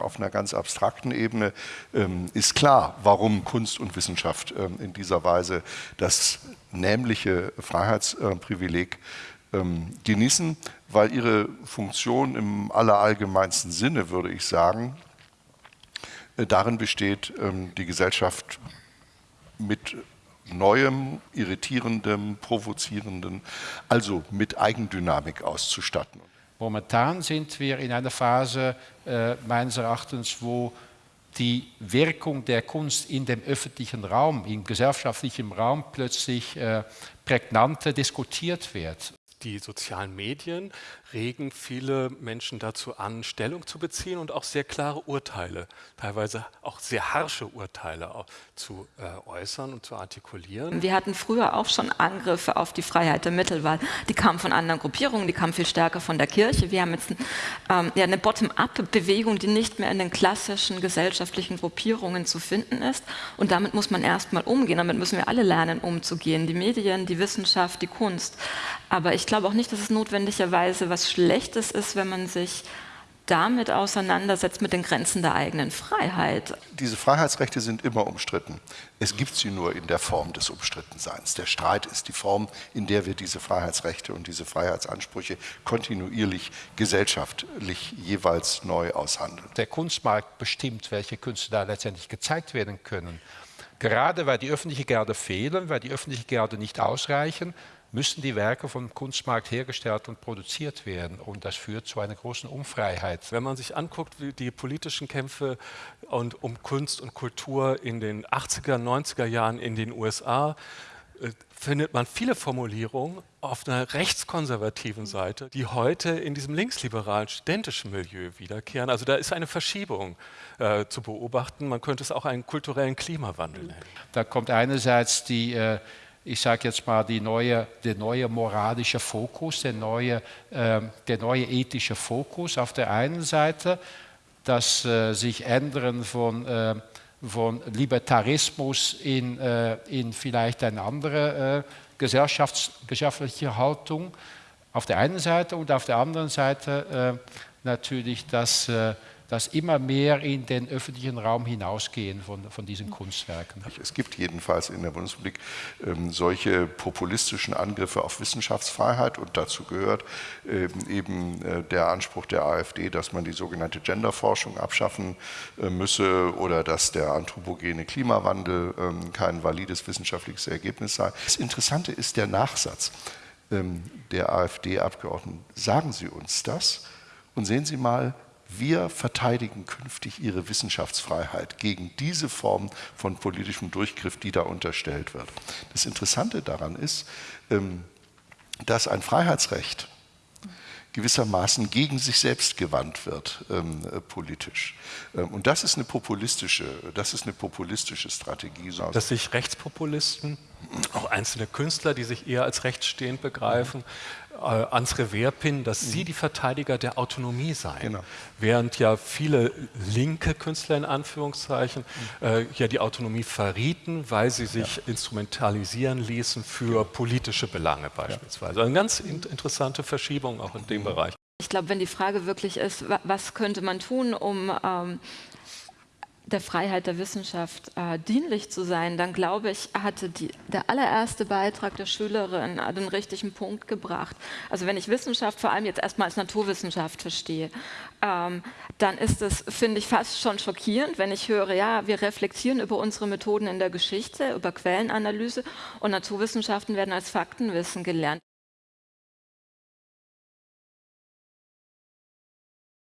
Auf einer ganz abstrakten Ebene ähm, ist klar, warum Kunst und Wissenschaft ähm, in dieser Weise das nämliche Freiheitsprivileg ähm, genießen, weil ihre Funktion im allerallgemeinsten Sinne, würde ich sagen, äh, darin besteht, die Gesellschaft mit Neuem, Irritierendem, Provozierendem, also mit Eigendynamik auszustatten. Momentan sind wir in einer Phase äh, meines Erachtens, wo die Wirkung der Kunst in dem öffentlichen Raum, im gesellschaftlichen Raum plötzlich äh, prägnanter diskutiert wird die sozialen Medien regen viele Menschen dazu an, Stellung zu beziehen und auch sehr klare Urteile, teilweise auch sehr harsche Urteile zu äh, äußern und zu artikulieren. Wir hatten früher auch schon Angriffe auf die Freiheit der Mittelwahl. Die kamen von anderen Gruppierungen, die kamen viel stärker von der Kirche. Wir haben jetzt ähm, ja, eine Bottom-up-Bewegung, die nicht mehr in den klassischen gesellschaftlichen Gruppierungen zu finden ist. Und damit muss man erstmal umgehen. Damit müssen wir alle lernen, umzugehen. Die Medien, die Wissenschaft, die Kunst. Aber ich glaube auch nicht, dass es notwendigerweise was Schlechtes ist, wenn man sich damit auseinandersetzt mit den Grenzen der eigenen Freiheit. Diese Freiheitsrechte sind immer umstritten. Es gibt sie nur in der Form des Umstrittenseins. Der Streit ist die Form, in der wir diese Freiheitsrechte und diese Freiheitsansprüche kontinuierlich gesellschaftlich jeweils neu aushandeln. Der Kunstmarkt bestimmt, welche Künste da letztendlich gezeigt werden können. Gerade weil die öffentliche Gerde fehlen, weil die öffentliche Gerde nicht ausreichen, müssen die Werke vom Kunstmarkt hergestellt und produziert werden. Und das führt zu einer großen Unfreiheit. Wenn man sich anguckt, wie die politischen Kämpfe und um Kunst und Kultur in den 80er, 90er Jahren in den USA, äh, findet man viele Formulierungen auf einer rechtskonservativen Seite, die heute in diesem linksliberalen studentischen Milieu wiederkehren. Also da ist eine Verschiebung äh, zu beobachten. Man könnte es auch einen kulturellen Klimawandel nennen. Da kommt einerseits die äh, ich sage jetzt mal, die neue, der neue moralische Fokus, der neue, äh, der neue ethische Fokus auf der einen Seite, das äh, sich ändern von, äh, von Libertarismus in, äh, in vielleicht eine andere äh, gesellschaftliche Haltung auf der einen Seite und auf der anderen Seite äh, natürlich das dass immer mehr in den öffentlichen Raum hinausgehen von, von diesen Kunstwerken. Es gibt jedenfalls in der Bundesrepublik ähm, solche populistischen Angriffe auf Wissenschaftsfreiheit und dazu gehört ähm, eben äh, der Anspruch der AfD, dass man die sogenannte Genderforschung abschaffen äh, müsse oder dass der anthropogene Klimawandel ähm, kein valides wissenschaftliches Ergebnis sei. Das Interessante ist der Nachsatz ähm, der AfD-Abgeordneten. Sagen Sie uns das und sehen Sie mal, wir verteidigen künftig ihre Wissenschaftsfreiheit gegen diese Form von politischem Durchgriff, die da unterstellt wird. Das Interessante daran ist, ähm, dass ein Freiheitsrecht gewissermaßen gegen sich selbst gewandt wird ähm, äh, politisch. Ähm, und das ist eine populistische, das ist eine populistische Strategie. Dass sich Rechtspopulisten, auch einzelne Künstler, die sich eher als rechtsstehend begreifen, ans Revers pinnen, dass mhm. sie die Verteidiger der Autonomie seien. Genau. Während ja viele linke Künstler in Anführungszeichen mhm. äh, ja die Autonomie verrieten, weil sie sich ja. instrumentalisieren ließen für politische Belange beispielsweise. Also eine ganz in interessante Verschiebung auch in dem mhm. Bereich. Ich glaube, wenn die Frage wirklich ist, was könnte man tun, um ähm, der Freiheit der Wissenschaft äh, dienlich zu sein, dann glaube ich, hatte die, der allererste Beitrag der Schülerin den richtigen Punkt gebracht. Also wenn ich Wissenschaft vor allem jetzt erstmal als Naturwissenschaft verstehe, ähm, dann ist es, finde ich, fast schon schockierend, wenn ich höre, ja, wir reflektieren über unsere Methoden in der Geschichte, über Quellenanalyse und Naturwissenschaften werden als Faktenwissen gelernt.